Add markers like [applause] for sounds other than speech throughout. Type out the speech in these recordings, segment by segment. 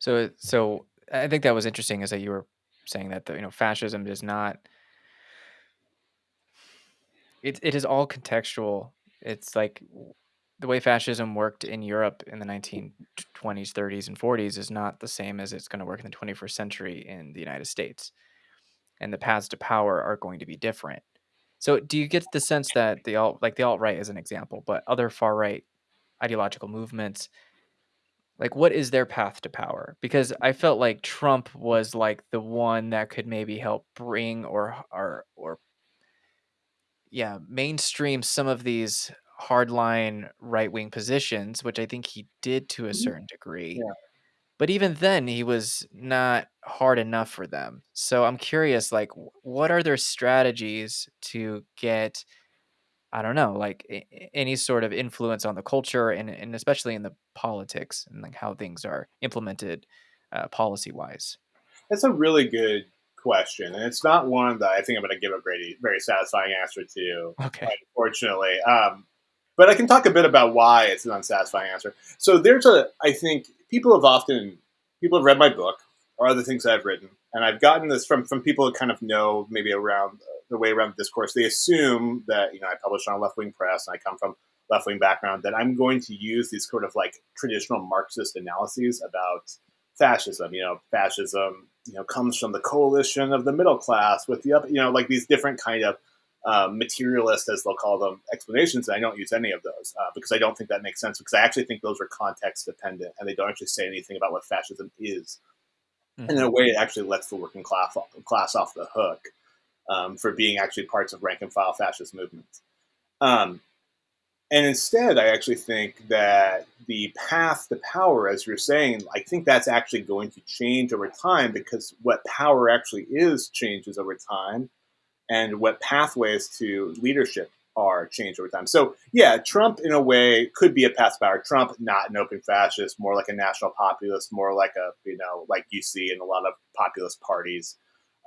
So so I think that was interesting is that you were saying that the, you know, fascism does not it it is all contextual. It's like the way fascism worked in Europe in the 1920s, 30s, and 40s is not the same as it's gonna work in the 21st century in the United States, and the paths to power are going to be different. So, do you get the sense that the alt like, the alt-right is an example, but other far-right ideological movements like, what is their path to power? Because I felt like Trump was, like, the one that could maybe help bring or or or yeah, mainstream some of these hardline right-wing positions, which I think he did to a Mhm. certain degree. Yeah. But even then, he was not hard enough for them. So I'm curious, like, what are their strategies to get, I don't know, like, any sort of influence on the culture and and especially in the politics and, like, how things are implemented, uh, policy-wise? That's a really good question, and it's not one that I think I'm gonna give a very very satisfying answer to, Okay. unfortunately, um, but I can talk a bit about why it's an unsatisfying answer. So there's a I think people have often people have read my book or other things I've written, and I've gotten this from from people that kind of know maybe around the way around the discourse. They assume that, you know, I publish on a left-wing press and I come from left-wing background, that I'm going to use these sort of, like, traditional Marxist analyses about fascism. You know, fascism, you know, comes from the coalition of the middle class with the up you know, like, these different kind of, um, materialist, as they'll call them, explanations, and I don't use any of those, uh, because I don't think that makes sense, because I actually think those are context dependent, and they don't actually say anything about what fascism is. And in a way, it actually lets the working class off class off the hook, um, for being actually parts of rank and file fascist movements. Um, and instead, I actually think that the path to power, as you're saying, I think that's actually going to change over time because what power actually is changes over time, and what pathways to leadership are changed over time. So, yeah, Trump, in a way, could be a past power. Trump, not an open fascist, more like a national populist, more like a, you know, like you see in a lot of populist parties.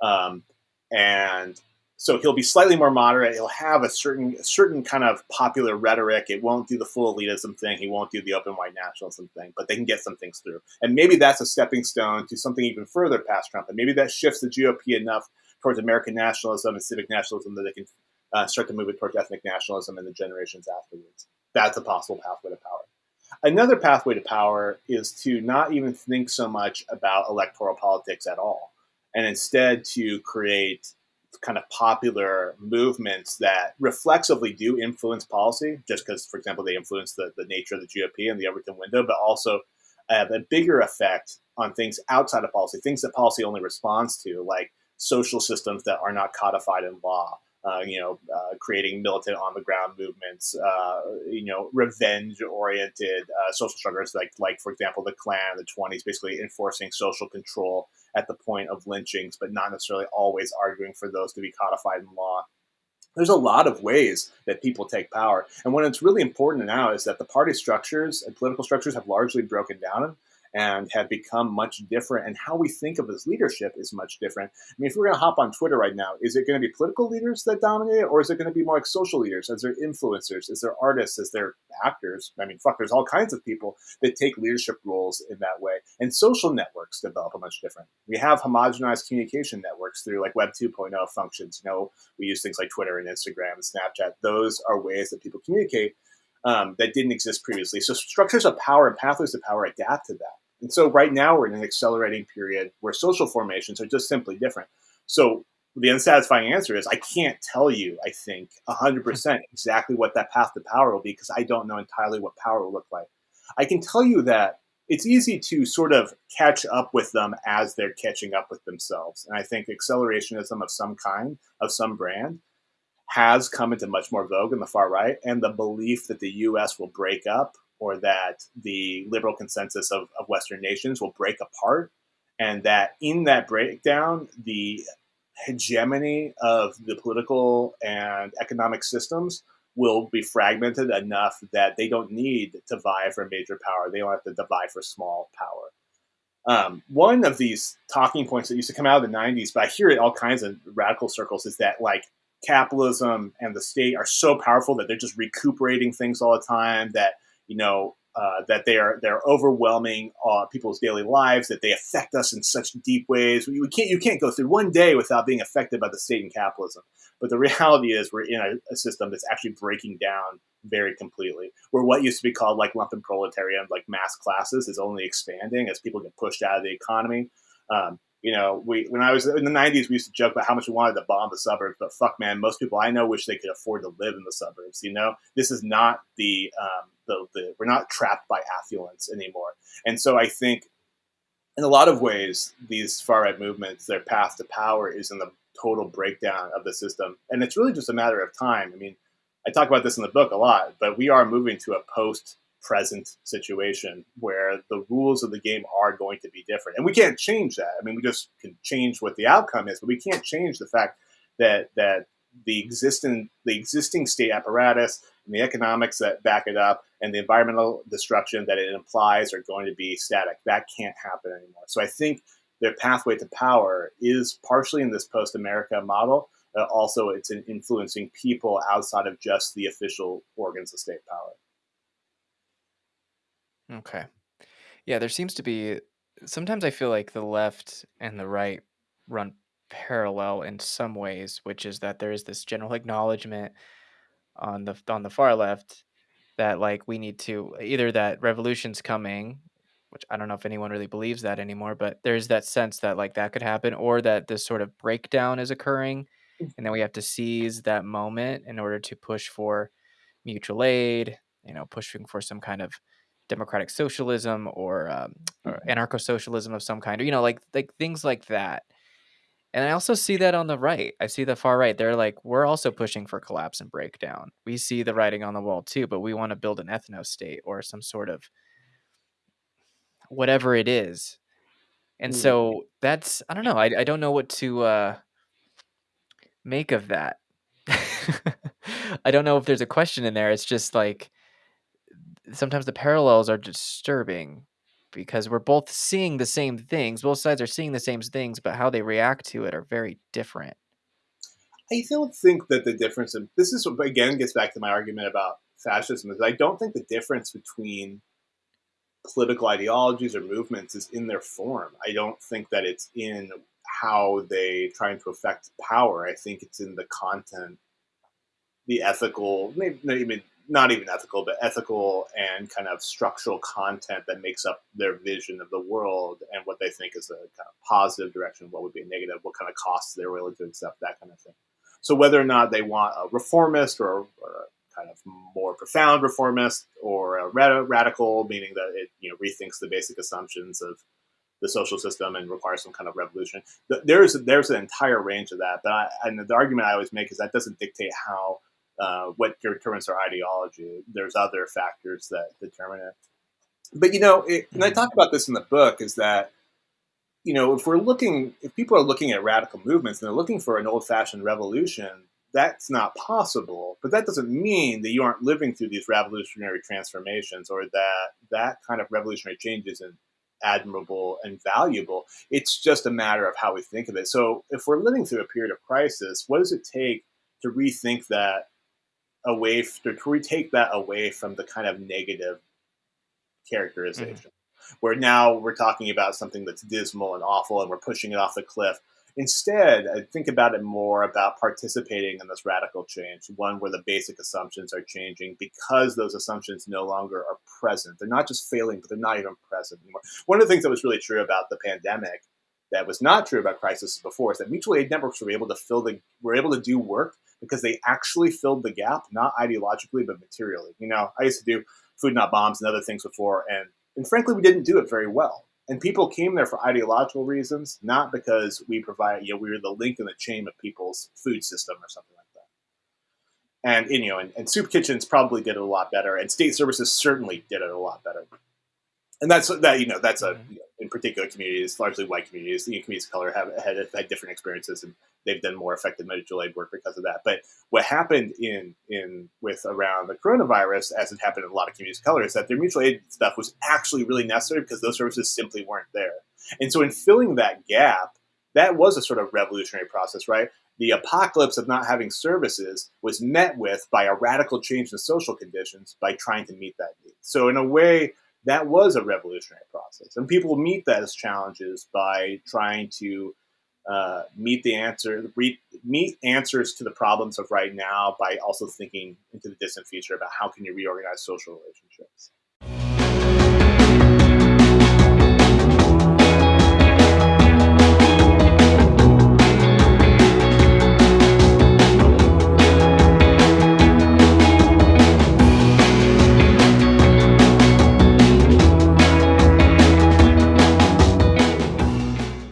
Um, and so he'll be slightly more moderate. He'll have a certain certain kind of popular rhetoric. It won't do the full elitism thing. He won't do the open white nationalism thing, but they can get some things through. And maybe that's a stepping stone to something even further past Trump. And maybe that shifts the GOP enough towards American nationalism and civic nationalism that they can uh, start to move it towards ethnic nationalism in the generations afterwards. That's a possible pathway to power. Another pathway to power is to not even think so much about electoral politics at all, and instead to create kind of popular movements that reflexively do influence policy, just because, for example, they influence the, the nature of the GOP and the Overton window, but also have a bigger effect on things outside of policy, things that policy only responds to, like social systems that are not codified in law, uh, you know, uh, creating militant on the ground movements, uh, you know, revenge oriented uh, social struggles, like, like, for example, the Klan in the 20s, basically enforcing social control at the point of lynchings, but not necessarily always arguing for those to be codified in law. There's a lot of ways that people take power. And what it's really important now is that the party structures and political structures have largely broken down and have become much different. And how we think of as leadership is much different. I mean, if we're going to hop on Twitter right now, is it going to be political leaders that dominate, it, or is it going to be more like social leaders? Is there influencers? Is there artists? Is there actors? I mean, fuck, there's all kinds of people that take leadership roles in that way. And social networks develop a much different. We have homogenized communication networks through like Web 2.0 functions. You know, we use things like Twitter and Instagram and Snapchat. Those are ways that people communicate um, that didn't exist previously. So structures of power and pathways of power adapt to that. And so right now we're in an accelerating period where social formations are just simply different. So the unsatisfying answer is I can't tell you, I think, 100% hmm. exactly what that path to power will be because I don't know entirely what power will look like. I can tell you that it's easy to sort of catch up with them as they're catching up with themselves. And I think accelerationism of some kind, of some brand, has come into much more vogue in the far right. And the belief that the US will break up or that the liberal consensus of, of Western nations will break apart. And that in that breakdown, the hegemony of the political and economic systems will be fragmented enough that they don't need to vie for major power. They don't have to vie for small power. Um, one of these talking points that used to come out of the 90s, but I hear it all kinds of radical circles, is that like capitalism and the state are so powerful that they're just recuperating things all the time, that, you know, uh, that they are they're overwhelming uh, people's daily lives, that they affect us in such deep ways. We, can't you can't go through one day without being affected by the state and capitalism. But the [laughs] reality is, we're in a, a system that's actually breaking down very completely. Where what used to be called like lumpen proletariat, like mass classes, is only expanding as people get pushed out of the economy. Um, you know, we when I was in the '90s, we used to joke about how much we wanted to bomb the suburbs, but fuck, man, most people I know wish they could afford to live in the suburbs. You know, this is not the um, the, the we're not trapped by affluence anymore, and so I think, in a lot of ways, these far right movements, their path to power is in the total breakdown of the system, and it's really just a matter of time. I mean, I talk about this in the book a lot, but we are moving to a post present situation where the rules of the game are going to be different. And we can't change that. I mean, we just can change what the outcome is, but we can't change the fact that that the existing the existing state apparatus and the economics that back it up and the environmental destruction that it implies are going to be static. That can't happen anymore. So I think their pathway to power is partially in this post-America model. but also, it's in influencing people outside of just the official organs of state power. Okay. Yeah, there seems to be sometimes I feel like the left and the right run parallel in some ways, which is that there is this general acknowledgement on the on the far left that like we need to either that revolution's coming, which I don't know if anyone really believes that anymore, but there's that sense that like that could happen or that this sort of breakdown is occurring mm. and then we have to seize that moment in order to push for mutual aid, you know, pushing for some kind of democratic socialism or, um, or anarcho socialism of some kind, or you know, like like things like that. And I also see that on the right. I see the far right. They're like, we're also pushing for collapse and breakdown. We see the writing on the wall too, but we want to build an ethno state or some sort of whatever it is. And Mm. so that's I don't know. I, I don't know what to uh, make of that. [laughs] I don't know if there's a question in there. It's just like sometimes the parallels are disturbing because we're both seeing the same things. Both sides are seeing the same things, but how they react to it are very different. I don't think that the difference in this is again gets back to my argument about fascism is I don't think the difference between political ideologies or movements is in their form. I don't think that it's in how they trying to affect power. I think it's in the content, the ethical, maybe not even not even ethical, but ethical and kind of structural content that makes up their vision of the world and what they think is a kind of positive direction, what would be negative, what kind of costs they're willing to accept, that kind of thing. So whether or not they want a reformist or, or a kind of more profound reformist or a rad- radical, meaning that it you know rethinks the basic assumptions of the social system and requires some kind of revolution. There's there's an entire range of that, but I, and the argument I always make is that doesn't dictate how uh, what determines our ideology. There's other factors that determine it. But you know, it, and I talk about this in the book, is that you know if we're looking, if people are looking at radical movements and they're looking for an old-fashioned revolution, that's not possible. But that doesn't mean that you aren't living through these revolutionary transformations or that that kind of revolutionary change isn't admirable and valuable. It's just a matter of how we think of it. So if we're living through a period of crisis, what does it take to rethink that away to retake that away from the kind of negative characterization. Mm-hmm. where now we're talking about something that's dismal and awful and we're pushing it off the cliff. Instead i think about it more about participating in this radical change one where the basic assumptions are changing because those assumptions no longer are present. They're not just failing but they're not even present anymore. One of the things that was really true about the pandemic that was not true about crisis before is that mutual aid networks were able to fill the were able to do work because they actually filled the gap, not ideologically, but materially. You know, I used to do food not bombs and other things before, and and frankly, we didn't do it very well. And people came there for ideological reasons, not because we provide, you know, we were the link in the chain of people's food system or something like that. And, you know, and, and soup kitchens probably did it a lot better, and state services certainly did it a lot better. And that's that, you know, that's a know, in particular communities, largely white communities, the communities of color have had, had different experiences, and they've done more effective mutual aid work because of that. But what happened in in with around the coronavirus, as it happened in a lot of communities of color, is that their mutual aid stuff was actually really necessary because those services simply weren't there. And so, in filling that gap, that was a sort of revolutionary process, right? the apocalypse of not having services was met with by a radical change in social conditions by trying to meet that need. So, in a way, that was a revolutionary process. And people meet those challenges by trying to uh, meet the answer, meet answers to the problems of right now by also thinking into the distant future about how can you reorganize social relationships.